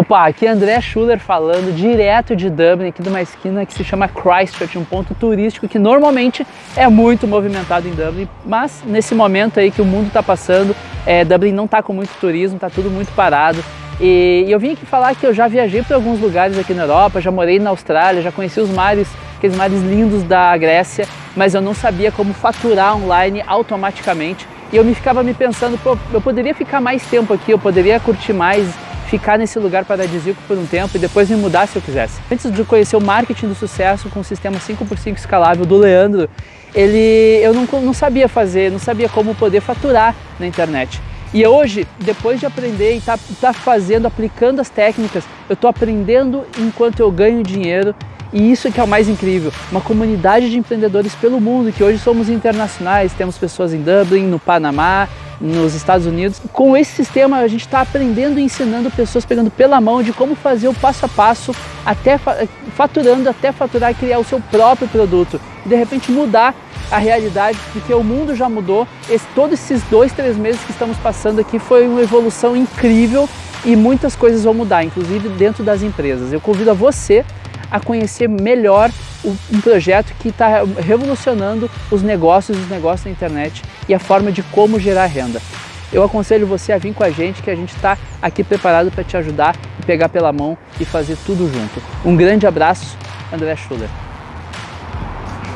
Opa, aqui é André Schuller falando direto de Dublin, aqui de uma esquina que se chama Christchurch, um ponto turístico que normalmente é muito movimentado em Dublin, mas nesse momento aí que o mundo está passando, é, Dublin não está com muito turismo, está tudo muito parado. E, eu vim aqui falar que eu já viajei para alguns lugares aqui na Europa, já morei na Austrália, já conheci os mares, aqueles mares lindos da Grécia, mas eu não sabia como faturar online automaticamente. E eu me ficava me pensando, pô, eu poderia ficar mais tempo aqui, eu poderia curtir mais, ficar nesse lugar paradisíaco por um tempo e depois me mudar se eu quisesse. Antes de conhecer o marketing do sucesso com o sistema 5x5 escalável do Leandro, ele, eu não, não sabia fazer, não sabia como poder faturar na internet. E hoje, depois de aprender e estar tá, tá fazendo, aplicando as técnicas, eu estou aprendendo enquanto eu ganho dinheiro e isso que é o mais incrível, uma comunidade de empreendedores pelo mundo, que hoje somos internacionais, temos pessoas em Dublin, no Panamá, nos Estados Unidos. Com esse sistema a gente está aprendendo e ensinando pessoas, pegando pela mão de como fazer o passo a passo, até faturando, até faturar e criar o seu próprio produto. E de repente mudar a realidade, porque o mundo já mudou. Esse, todos esses dois, três meses que estamos passando aqui foi uma evolução incrível e muitas coisas vão mudar, inclusive dentro das empresas. Eu convido a você a conhecer melhor um projeto que está revolucionando os negócios, os negócios na internet e a forma de como gerar renda. Eu aconselho você a vir com a gente, que a gente está aqui preparado para te ajudar, pegar pela mão e fazer tudo junto. Um grande abraço, André Schuller.